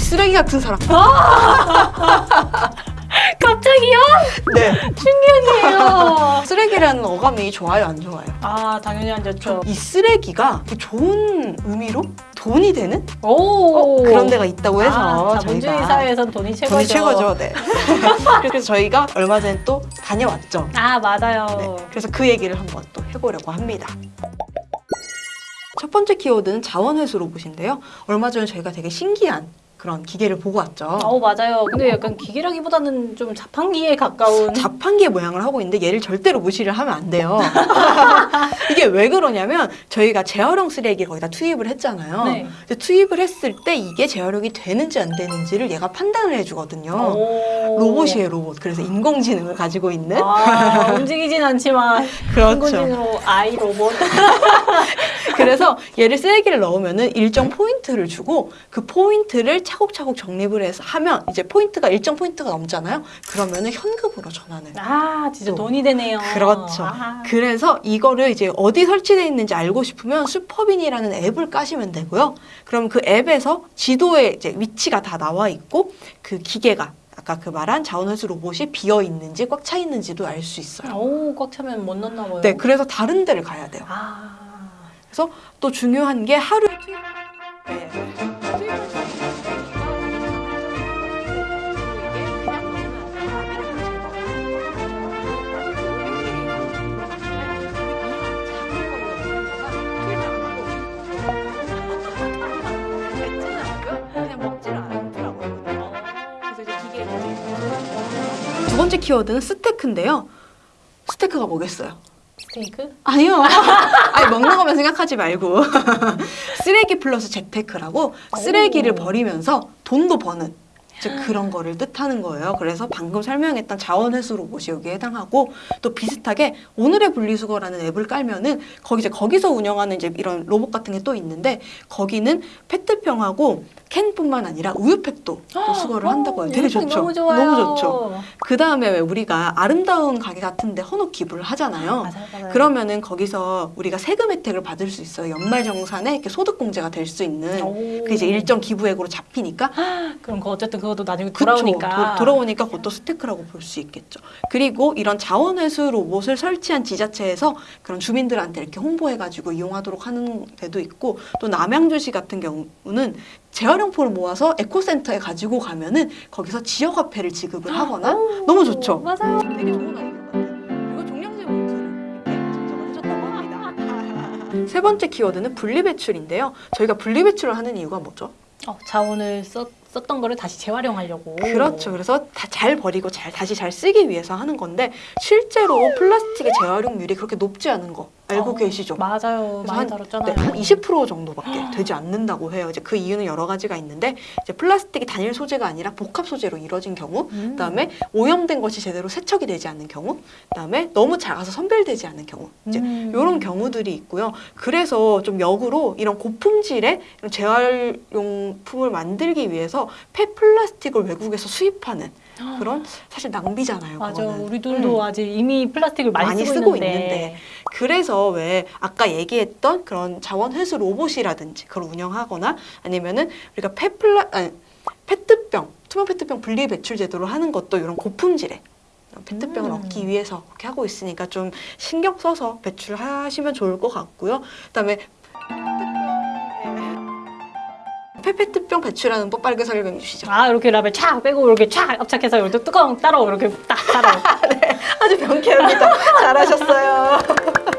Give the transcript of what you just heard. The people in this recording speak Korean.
쓰레기 같은 사람. 갑자기요? 네. 충격이에요. 쓰레기라는 어감이 좋아요, 안 좋아요? 아 당연히 안 좋죠. 이 쓰레기가 그 좋은 의미로 돈이 되는 오 어, 그런 데가 있다고 해서 아, 자본주의 저희가 사회에선 돈이 최고죠. 돈이 최고죠. 네. 그래서 저희가 얼마 전에 또 다녀왔죠. 아 맞아요. 네. 그래서 그 얘기를 한번 또 해보려고 합니다. 첫 번째 키워드는 자원회수 로봇인데요. 얼마 전에 저희가 되게 신기한 그런 기계를 보고 왔죠. 어 맞아요. 근데 약간 기계라기보다는 좀 자판기에 가까운. 자판기의 모양을 하고 있는데 얘를 절대로 무시를 하면 안 돼요. 이게 왜 그러냐면 저희가 재활용 쓰레기를 거기다 투입을 했잖아요. 네. 근데 투입을 했을 때 이게 재활용이 되는지 안 되는지를 얘가 판단을 해주거든요. 오. 로봇이에요, 로봇. 그래서 인공지능을 가지고 있는 아, 움직이진 않지만 그렇죠. 인공지능으로 아이 로봇. 그래서 얘를 쓰레기를 넣으면은 일정 포인트를 주고 그 포인트를 차곡차곡 적립을 해서 하면 이제 포인트가 일정 포인트가 넘잖아요. 그러면은 현금으로 전환을. 아 진짜 또. 돈이 되네요. 그렇죠. 아. 그래서 이거를 이제 어디 설치되어 있는지 알고 싶으면 슈퍼빈이라는 앱을 까시면 되고요. 그럼 그 앱에서 지도에 이제 위치가 다 나와 있고 그 기계가 아까 그 말한 자원회수 로봇이 비어 있는지 꽉 차 있는지도 알 수 있어요. 오, 꽉 차면 못 넣나 봐요. 네, 그래서 다른 데를 가야 돼요. 아. 그래서 또 중요한 게 하루 투입. 네. 두 번째 키워드는 스테이크인데요. 스테이크가 뭐겠어요? 스테이크? 아니요. 아니 먹는 것만 생각하지 말고 쓰레기 플러스 재테크라고 쓰레기를 오. 버리면서 돈도 버는 즉 그런 거를 뜻하는 거예요. 그래서 방금 설명했던 자원회수 로봇이 여기에 해당하고 또 비슷하게 오늘의 분리수거라는 앱을 깔면은 거기 이제 거기서 운영하는 이제 이런 로봇 같은 게 또 있는데 거기는 페트병하고 캔뿐만 아니라 우유팩도 또 수거를 한다고 해요. 되게 좋죠. 너무 좋아요. 너무 좋죠. 그 다음에 왜 우리가 아름다운 가게 같은데 헌옷 기부를 하잖아요. 맞아요, 맞아요. 그러면은 거기서 우리가 세금 혜택을 받을 수 있어요. 연말정산에 이렇게 소득공제가 될 수 있는 오. 그 이제 일정 기부액으로 잡히니까 그럼 그 어쨌든 그 것도 나중에 그쵸. 돌아오니까. 도- 돌아오니까 그것도 스테이크라고 볼 수 있겠죠. 그리고 이런 자원회수 로봇을 설치한 지자체에서 그런 주민들한테 이렇게 홍보해가지고 이용하도록 하는 데도 있고 또 남양주시 같은 경우는 재활용포를 모아서 에코센터에 가지고 가면은 거기서 지역화폐를 지급을 하거나 오, 너무 좋죠. 맞아요. 되게 좋은 합니다. 세 번째 키워드는 분리배출인데요. 저희가 분리배출을 하는 이유가 뭐죠? 어, 자원을 썼, 썼던 거를 다시 재활용하려고. 그렇죠. 그래서 다잘 버리고 잘 다시 잘 쓰기 위해서 하는 건데 실제로 플라스틱의 재활용률이 그렇게 높지 않은 거 알고 어, 계시죠? 맞아요. 많이 한- 다뤘잖아요. 네, 한20% 정도밖에 되지 않는다고 해요. 이제 그 이유는 여러 가지가 있는데 이제 플라스틱이 단일 소재가 아니라 복합 소재로 이루어진 경우, 음. 그다음에 오염된 것이 제대로 세척이 되지 않는 경우, 그다음에 너무 작아서 선별되지 않는 경우, 이제 음. 이런 경우들이 있고요. 그래서 좀 역으로 이런 고품질의 이런 재활용품을 만들기 위해서 폐플라스틱을 외국에서 수입하는 그런 사실 낭비잖아요. 맞아. 그거는. 우리들도 음. 아직 이미 플라스틱을 많이, 많이 쓰고, 쓰고 있는데. 있는데. 그래서 왜 아까 얘기했던 그런 자원 회수 로봇이라든지 그걸 운영하거나 아니면은 우리가 페플라 아니, 페트병 투명 페트병 분리 배출 제도로 하는 것도 이런 고품질의 페트병을 음. 얻기 위해서 그렇게 하고 있으니까 좀 신경 써서 배출하시면 좋을 것 같고요. 그다음에 페페트병 배출하는 법 빨리 설명해 주시죠. 아 이렇게 라벨 촥 빼고 이렇게 촥 압착해서 이렇게 뚜껑 따로 이렇게 딱 따로. 아주 명쾌합니다. 잘하셨어요.